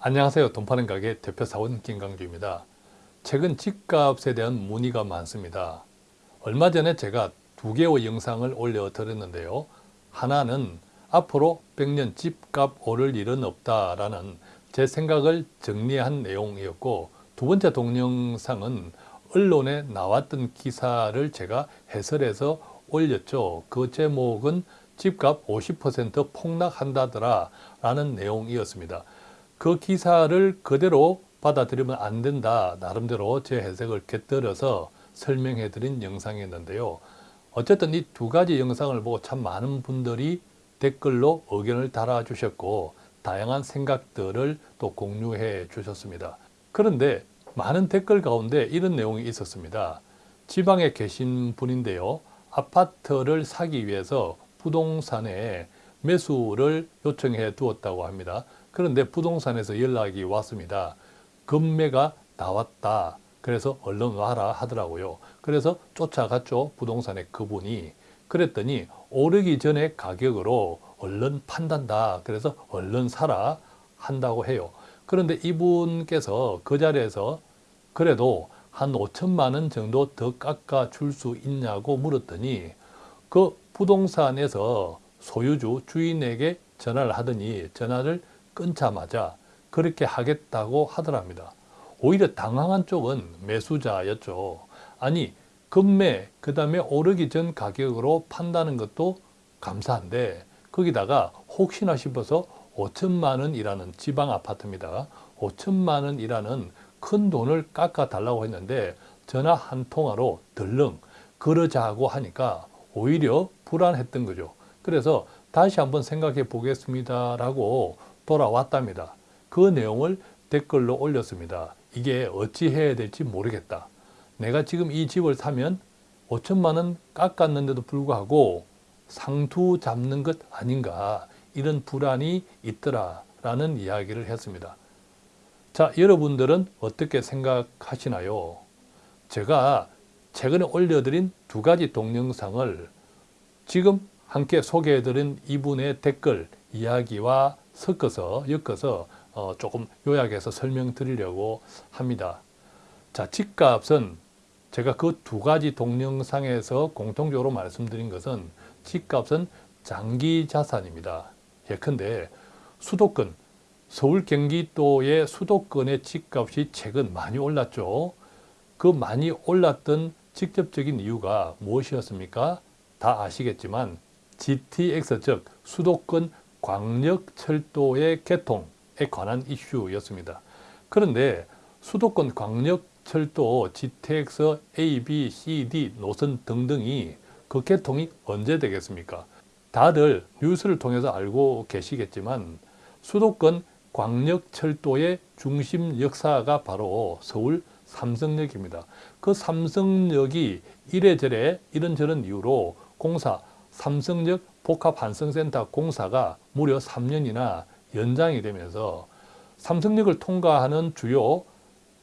안녕하세요. 돈 파는 가게 대표 사원 김강주입니다. 최근 집값에 대한 문의가 많습니다. 얼마 전에 제가 두 개의 영상을 올려 드렸는데요. 하나는 앞으로 100년 집값 오를 일은 없다라는 제 생각을 정리한 내용이었고 두 번째 동영상은 언론에 나왔던 기사를 제가 해설해서 올렸죠. 그 제목은 집값 50% 폭락한다더라 라는 내용이었습니다. 그 기사를 그대로 받아들이면 안 된다. 나름대로 제 해석을 곁들여서 설명해 드린 영상이었는데요. 어쨌든 이 두 가지 영상을 보고 참 많은 분들이 댓글로 의견을 달아 주셨고 다양한 생각들을 또 공유해 주셨습니다. 그런데 많은 댓글 가운데 이런 내용이 있었습니다. 지방에 계신 분인데요. 아파트를 사기 위해서 부동산에 매수를 요청해 두었다고 합니다. 그런데 부동산에서 연락이 왔습니다. 금매가 나왔다. 그래서 얼른 와라 하더라고요. 그래서 쫓아갔죠. 부동산에 그분이. 그랬더니 오르기 전에 가격으로 얼른 판단다. 그래서 얼른 사라 한다고 해요. 그런데 이분께서 그 자리에서 그래도 한 5천만 원 정도 더 깎아 줄 수 있냐고 물었더니 그 부동산에서 소유주 주인에게 전화를 하더니 전화를 끊자마자 그렇게 하겠다고 하더랍니다. 오히려 당황한 쪽은 매수자였죠. 아니 급매 그 다음에 오르기 전 가격으로 판다는 것도 감사한데 거기다가 혹시나 싶어서 5천만 원이라는 지방 아파트입니다. 5천만 원이라는 큰 돈을 깎아 달라고 했는데 전화 한 통화로 덜렁 그러자고 하니까 오히려 불안했던 거죠. 그래서 다시 한번 생각해 보겠습니다 라고 돌아왔답니다. 그 내용을 댓글로 올렸습니다. 이게 어찌 해야 될지 모르겠다. 내가 지금 이 집을 사면 5천만 원 깎았는데도 불구하고 상투 잡는 것 아닌가 이런 불안이 있더라 라는 이야기를 했습니다. 자 여러분들은 어떻게 생각하시나요? 제가 최근에 올려드린 두 가지 동영상을 지금 함께 소개해드린 이분의 댓글 이야기와 섞어서 엮어서 어, 조금 요약해서 설명드리려고 합니다. 자, 집값은 제가 그 두 가지 동영상에서 공통적으로 말씀드린 것은 집값은 장기 자산입니다. 예컨대 수도권, 서울 경기도의 수도권의 집값이 최근 많이 올랐죠. 그 많이 올랐던 직접적인 이유가 무엇이었습니까? 다 아시겠지만 GTX 즉 수도권 광역철도의 개통에 관한 이슈였습니다. 그런데 수도권 광역철도 GTX A, B, C, D 노선 등등이 그 개통이 언제 되겠습니까? 다들 뉴스를 통해서 알고 계시겠지만 수도권 광역철도의 중심 역사가 바로 서울 삼성역입니다. 그 삼성역이 이래저래 이런저런 이유로 공사 삼성역 복합환승센터 공사가 무려 3년이나 연장이 되면서 삼성역을 통과하는 주요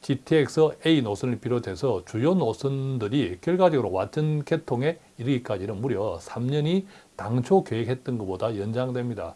GTX A 노선을 비롯해서 주요 노선들이 결과적으로 완전 개통에 이르기까지는 무려 3년이 당초 계획했던 것보다 연장됩니다.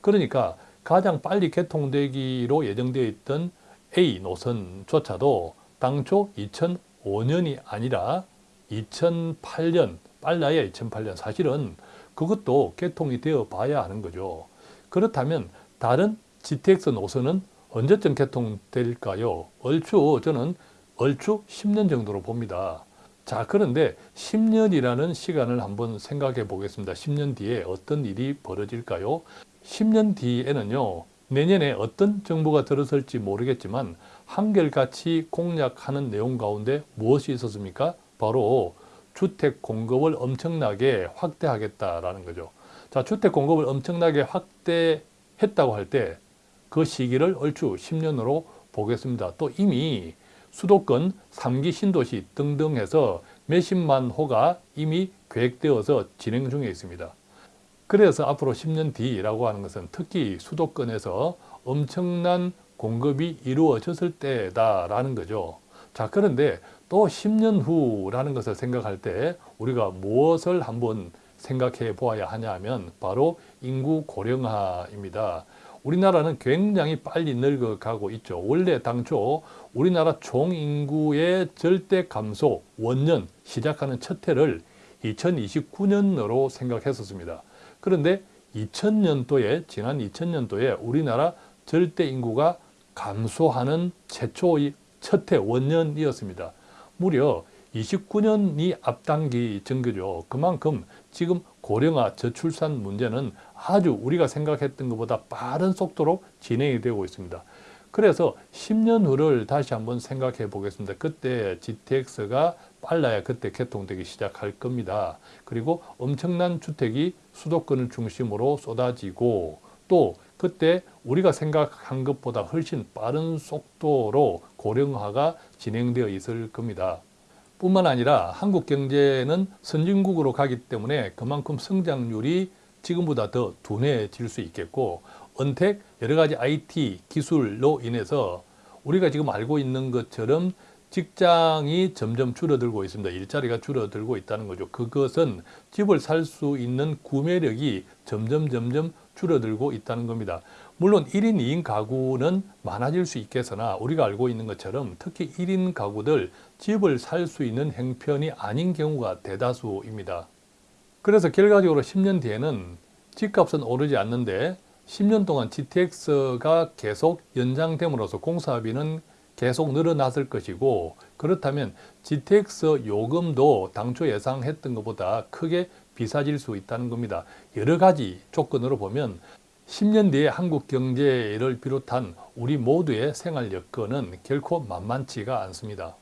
그러니까 가장 빨리 개통되기로 예정되어 있던 A 노선조차도 당초 2005년이 아니라 2008년 빨라야 2008년 사실은 그것도 개통이 되어 봐야 하는 거죠. 그렇다면 다른 GTX 노선은 언제쯤 개통될까요? 얼추 저는 얼추 10년 정도로 봅니다. 자 그런데 10년이라는 시간을 한번 생각해 보겠습니다. 10년 뒤에 어떤 일이 벌어질까요? 10년 뒤에는요. 내년에 어떤 정부가 들어설지 모르겠지만 한결같이 공약하는 내용 가운데 무엇이 있었습니까? 바로 주택 공급을 엄청나게 확대하겠다라는 거죠. 자, 주택 공급을 엄청나게 확대했다고 할 때 그 시기를 얼추 10년으로 보겠습니다. 또 이미 수도권 3기 신도시 등등 해서 몇십만 호가 이미 계획되어서 진행 중에 있습니다. 그래서 앞으로 10년 뒤라고 하는 것은 특히 수도권에서 엄청난 공급이 이루어졌을 때다라는 거죠. 자 그런데 또 10년 후라는 것을 생각할 때 우리가 무엇을 한번 생각해 보아야 하냐 하면 바로 인구 고령화입니다. 우리나라는 굉장히 빨리 늙어가고 있죠. 원래 당초 우리나라 총 인구의 절대 감소 원년 시작하는 첫 해를 2029년으로 생각했었습니다. 그런데 2000년도에 지난 2000년도에 우리나라 절대 인구가 감소하는 최초의 첫해 원년이었습니다. 무려 29년이 앞당기 정도죠. 그만큼 지금 고령화 저출산 문제는 아주 우리가 생각했던 것보다 빠른 속도로 진행이 되고 있습니다. 그래서 10년 후를 다시 한번 생각해 보겠습니다. 그때 GTX가 빨라야 그때 개통되기 시작할 겁니다. 그리고 엄청난 주택이 수도권을 중심으로 쏟아지고 또 그때 우리가 생각한 것보다 훨씬 빠른 속도로 고령화가 진행되어 있을 겁니다. 뿐만 아니라 한국 경제는 선진국으로 가기 때문에 그만큼 성장률이 지금보다 더 둔해질 수 있겠고 언택 여러 가지 IT 기술로 인해서 우리가 지금 알고 있는 것처럼 직장이 점점 줄어들고 있습니다. 일자리가 줄어들고 있다는 거죠. 그것은 집을 살 수 있는 구매력이 점점 점점 줄어들고 있다는 겁니다. 물론 1인 2인 가구는 많아질 수 있겠으나 우리가 알고 있는 것처럼 특히 1인 가구들 집을 살 수 있는 형편이 아닌 경우가 대다수입니다. 그래서 결과적으로 10년 뒤에는 집값은 오르지 않는데 10년 동안 GTX가 계속 연장됨으로써 공사비는 계속 늘어났을 것이고 그렇다면 GTX 요금도 당초 예상했던 것보다 크게 비싸질 수 있다는 겁니다. 여러 가지 조건으로 보면 10년 뒤에 한국 경제를 비롯한 우리 모두의 생활 여건은 결코 만만치가 않습니다.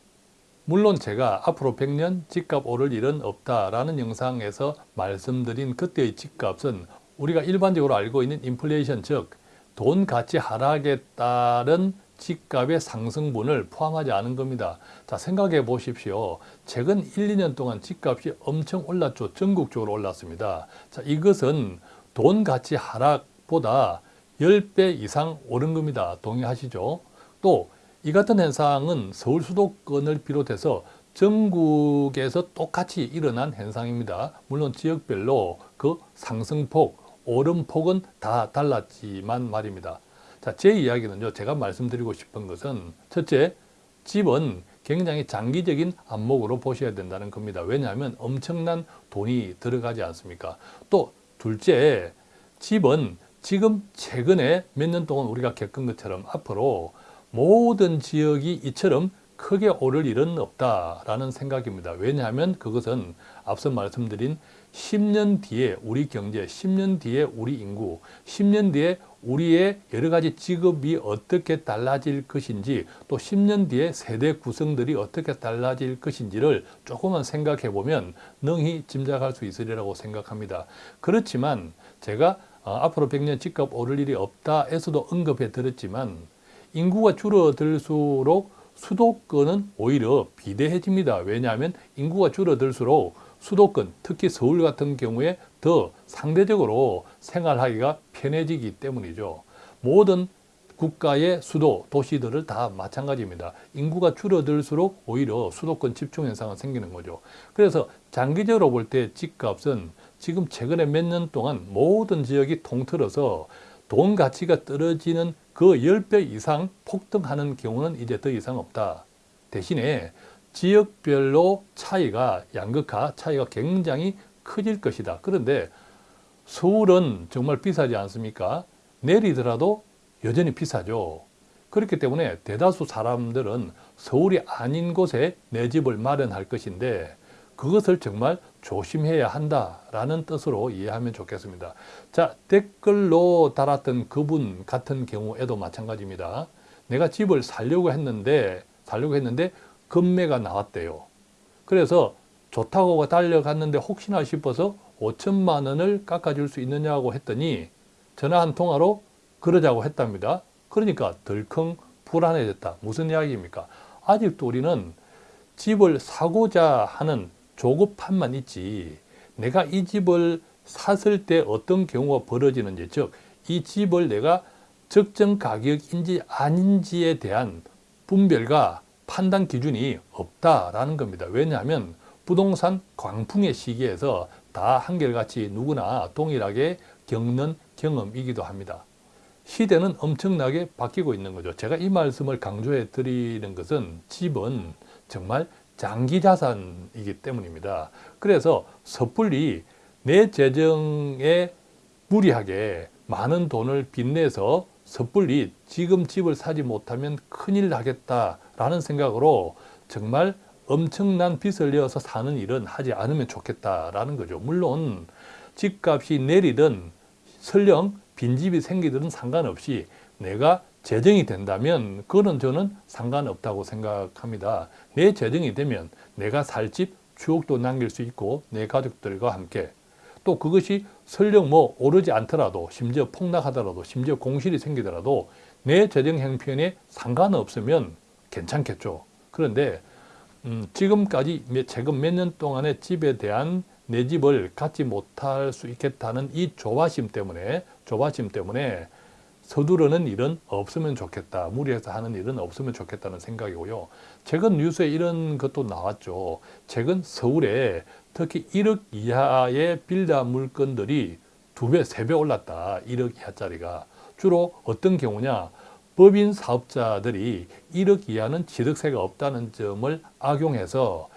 물론 제가 앞으로 100년 집값 오를 일은 없다라는 영상에서 말씀드린 그때의 집값은 우리가 일반적으로 알고 있는 인플레이션 즉 돈 가치 하락에 따른 집값의 상승분을 포함하지 않은 겁니다. 자 생각해 보십시오. 최근 1, 2년 동안 집값이 엄청 올랐죠. 전국적으로 올랐습니다. 자 이것은 돈 가치 하락보다 10배 이상 오른 겁니다. 동의하시죠? 또 이 같은 현상은 서울 수도권을 비롯해서 전국에서 똑같이 일어난 현상입니다. 물론 지역별로 그 상승폭, 오름폭은 다 달랐지만 말입니다. 자, 제 이야기는요, 제가 말씀드리고 싶은 것은 첫째, 집은 굉장히 장기적인 안목으로 보셔야 된다는 겁니다. 왜냐하면 엄청난 돈이 들어가지 않습니까? 또 둘째, 집은 지금 최근에 몇 년 동안 우리가 겪은 것처럼 앞으로 모든 지역이 이처럼 크게 오를 일은 없다라는 생각입니다. 왜냐하면 그것은 앞서 말씀드린 10년 뒤에 우리 경제, 10년 뒤에 우리 인구, 10년 뒤에 우리의 여러 가지 직업이 어떻게 달라질 것인지 또 10년 뒤에 세대 구성들이 어떻게 달라질 것인지를 조금만 생각해 보면 능히 짐작할 수 있으리라고 생각합니다. 그렇지만 제가 어, 앞으로 100년 집값 오를 일이 없다 에서도 언급해 드렸지만 인구가 줄어들수록 수도권은 오히려 비대해집니다. 왜냐하면 인구가 줄어들수록 수도권, 특히 서울 같은 경우에 더 상대적으로 생활하기가 편해지기 때문이죠. 모든 국가의 수도, 도시들을 다 마찬가지입니다. 인구가 줄어들수록 오히려 수도권 집중 현상이 생기는 거죠. 그래서 장기적으로 볼 때 집값은 지금 최근에 몇 년 동안 모든 지역이 통틀어서 돈 가치가 떨어지는 그 10배 이상 폭등하는 경우는 이제 더 이상 없다. 대신에 지역별로 차이가 양극화 차이가 굉장히 커질 것이다. 그런데 서울은 정말 비싸지 않습니까? 내리더라도 여전히 비싸죠. 그렇기 때문에 대다수 사람들은 서울이 아닌 곳에 내 집을 마련할 것인데 그것을 정말 조심해야 한다라는 뜻으로 이해하면 좋겠습니다. 자, 댓글로 달았던 그분 같은 경우에도 마찬가지입니다. 내가 집을 살려고 했는데 살려고 했는데 금매가 나왔대요. 그래서 좋다고 달려갔는데 혹시나 싶어서 5천만 원을 깎아줄 수 있느냐고 했더니 전화 한 통화로 그러자고 했답니다. 그러니까 덜컹 불안해졌다. 무슨 이야기입니까? 아직도 우리는 집을 사고자 하는 조급함만 있지 내가 이 집을 샀을 때 어떤 경우가 벌어지는지 즉 이 집을 내가 적정 가격인지 아닌지에 대한 분별과 판단 기준이 없다라는 겁니다. 왜냐하면 부동산 광풍의 시기에서 다 한결같이 누구나 동일하게 겪는 경험이기도 합니다. 시대는 엄청나게 바뀌고 있는 거죠. 제가 이 말씀을 강조해 드리는 것은 집은 정말 장기 자산이기 때문입니다. 그래서 섣불리 내 재정에 무리하게 많은 돈을 빚내서 섣불리 지금 집을 사지 못하면 큰일 나겠다 라는 생각으로 정말 엄청난 빚을 내어서 사는 일은 하지 않으면 좋겠다라는 거죠. 물론 집값이 내리든 설령 빈집이 생기든 상관없이 내가 재정이 된다면 그거는 저는 상관없다고 생각합니다. 내 재정이 되면 내가 살 집 추억도 남길 수 있고 내 가족들과 함께 또 그것이 설령 뭐 오르지 않더라도 심지어 폭락하더라도 심지어 공실이 생기더라도 내 재정 형편에 상관없으면 괜찮겠죠. 그런데 음, 지금까지 몇- 최근 몇 년 동안의 집에 대한 내 집을 갖지 못할 수 있겠다는 이 조바심 때문에 조바심 때문에 서두르는 일은 없으면 좋겠다. 무리해서 하는 일은 없으면 좋겠다는 생각이고요. 최근 뉴스에 이런 것도 나왔죠. 최근 서울에 특히 1억 이하의 빌라 물건들이 두 배, 세 배 올랐다. 1억 이하짜리가. 주로 어떤 경우냐? 법인 사업자들이 1억 이하는 취득세가 없다는 점을 악용해서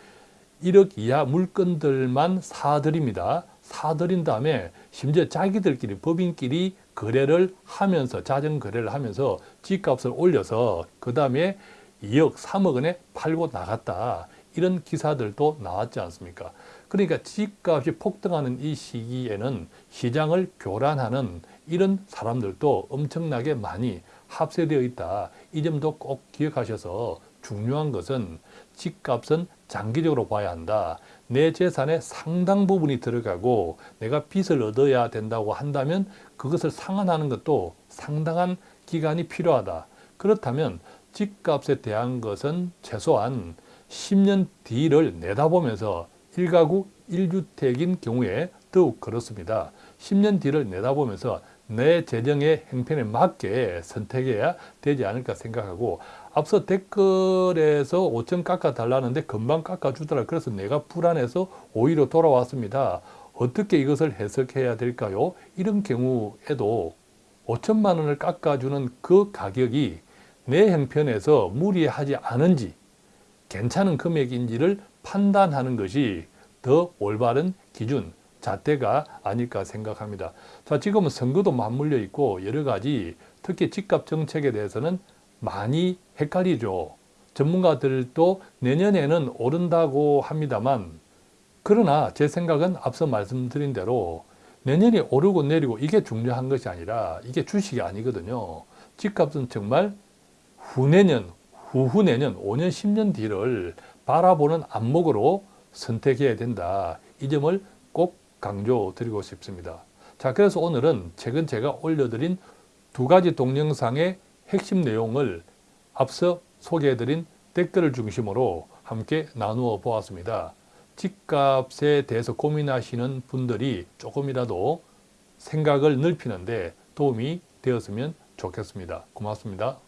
1억 이하 물건들만 사들입니다. 사들인 다음에 심지어 자기들끼리 법인끼리 거래를 하면서 자전 거래를 하면서 집값을 올려서 그 다음에 2억, 3억 원에 팔고 나갔다. 이런 기사들도 나왔지 않습니까? 그러니까 집값이 폭등하는 이 시기에는 시장을 교란하는 이런 사람들도 엄청나게 많이 합세되어 있다. 이 점도 꼭 기억하셔서 중요한 것은 집값은 장기적으로 봐야 한다. 내 재산의 상당 부분이 들어가고 내가 빚을 얻어야 된다고 한다면 그것을 상환하는 것도 상당한 기간이 필요하다. 그렇다면 집값에 대한 것은 최소한 10년 뒤를 내다보면서 1가구 1주택인 경우에 더욱 그렇습니다. 10년 뒤를 내다보면서 내 재정의 형편에 맞게 선택해야 되지 않을까 생각하고 앞서 댓글에서 5천 깎아 달라는데 금방 깎아 주더라. 그래서 내가 불안해서 오히려 돌아왔습니다. 어떻게 이것을 해석해야 될까요? 이런 경우에도 5천만 원을 깎아주는 그 가격이 내 형편에서 무리하지 않은지 괜찮은 금액인지를 판단하는 것이 더 올바른 기준, 잣대가 아닐까 생각합니다. 자, 지금은 선거도 맞물려 있고 여러 가지 특히 집값 정책에 대해서는 많이 헷갈리죠. 전문가들도 내년에는 오른다고 합니다만 그러나 제 생각은 앞서 말씀드린 대로 내년에 오르고 내리고 이게 중요한 것이 아니라 이게 주식이 아니거든요. 집값은 정말 후내년, 후후내년, 5년, 10년 뒤를 바라보는 안목으로 선택해야 된다. 이 점을 꼭 강조 드리고 싶습니다. 자, 그래서 오늘은 최근 제가 올려드린 두 가지 동영상의 핵심 내용을 앞서 소개해드린 댓글을 중심으로 함께 나누어 보았습니다. 집값에 대해서 고민하시는 분들이 조금이라도 생각을 넓히는 데 도움이 되었으면 좋겠습니다. 고맙습니다.